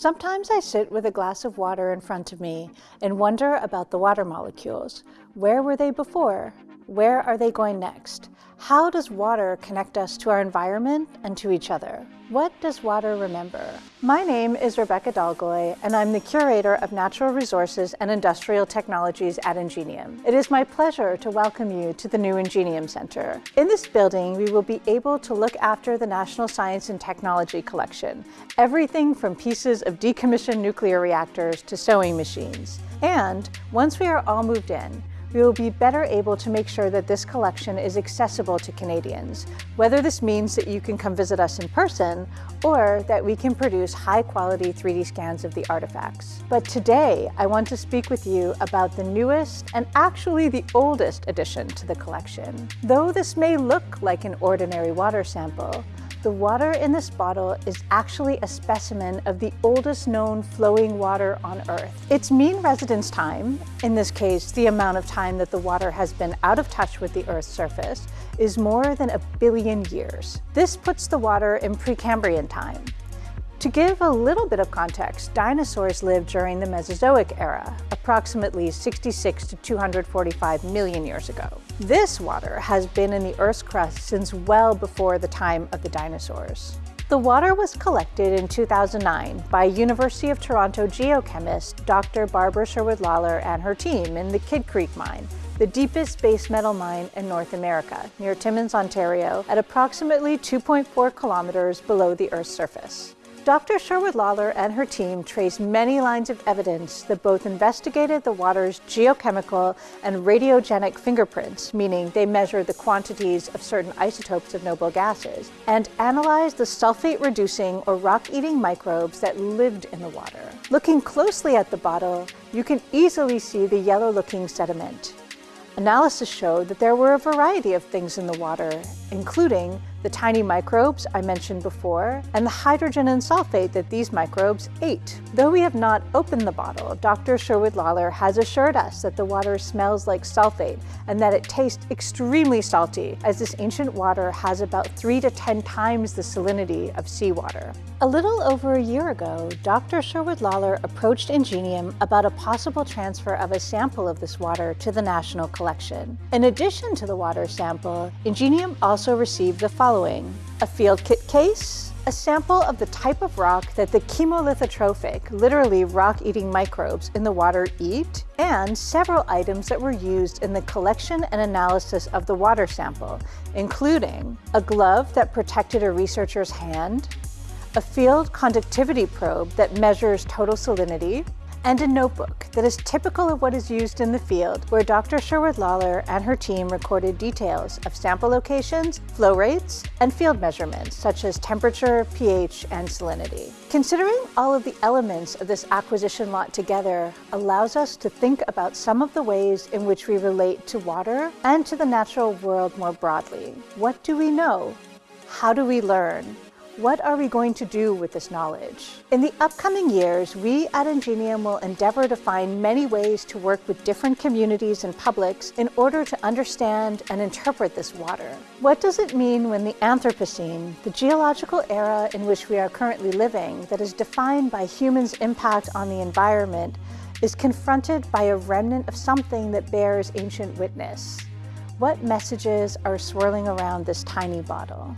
Sometimes I sit with a glass of water in front of me and wonder about the water molecules. Where were they before? Where are they going next? How does water connect us to our environment and to each other? What does water remember? My name is Rebecca Dolgoy, and I'm the Curator of Natural Resources and Industrial Technologies at Ingenium. It is my pleasure to welcome you to the new Ingenium Center. In this building, we will be able to look after the National Science and Technology Collection, everything from pieces of decommissioned nuclear reactors to sewing machines. And once we are all moved in, we will be better able to make sure that this collection is accessible to Canadians, whether this means that you can come visit us in person or that we can produce high-quality 3D scans of the artifacts. But today, I want to speak with you about the newest and actually the oldest addition to the collection. Though this may look like an ordinary water sample, the water in this bottle is actually a specimen of the oldest known flowing water on Earth. Its mean residence time, in this case the amount of time that the water has been out of touch with the Earth's surface, is more than a billion years. This puts the water in Precambrian time, to give a little bit of context, dinosaurs lived during the Mesozoic era, approximately 66 to 245 million years ago. This water has been in the Earth's crust since well before the time of the dinosaurs. The water was collected in 2009 by University of Toronto geochemist Dr. Barbara Sherwood Lollar and her team in the Kidd Creek mine, the deepest base metal mine in North America, near Timmins, Ontario, at approximately 2.4 kilometers below the Earth's surface. Dr. Sherwood Lollar and her team traced many lines of evidence that both investigated the water's geochemical and radiogenic fingerprints, meaning they measured the quantities of certain isotopes of noble gases, and analyzed the sulfate-reducing or rock-eating microbes that lived in the water. Looking closely at the bottle, you can easily see the yellow-looking sediment. Analysis showed that there were a variety of things in the water, including the tiny microbes I mentioned before, and the hydrogen and sulfate that these microbes ate. Though we have not opened the bottle, Dr. Sherwood Lollar has assured us that the water smells like sulfate and that it tastes extremely salty, as this ancient water has about 3 to 10 times the salinity of seawater. A little over a year ago, Dr. Sherwood Lollar approached Ingenium about a possible transfer of a sample of this water to the National Collection. In addition to the water sample, Ingenium also received the following following. A field kit case, a sample of the type of rock that the chemolithotrophic, literally rock-eating microbes in the water eat, and several items that were used in the collection and analysis of the water sample, including a glove that protected a researcher's hand, a field conductivity probe that measures total salinity, and a notebook that is typical of what is used in the field where Dr. Sherwood Lollar and her team recorded details of sample locations, flow rates, and field measurements such as temperature, pH, and salinity. Considering all of the elements of this acquisition lot together allows us to think about some of the ways in which we relate to water and to the natural world more broadly. What do we know? How do we learn? What are we going to do with this knowledge? In the upcoming years, we at Ingenium will endeavor to find many ways to work with different communities and publics in order to understand and interpret this water. What does it mean when the Anthropocene, the geological era in which we are currently living that is defined by humans' impact on the environment, is confronted by a remnant of something that bears ancient witness? What messages are swirling around this tiny bottle?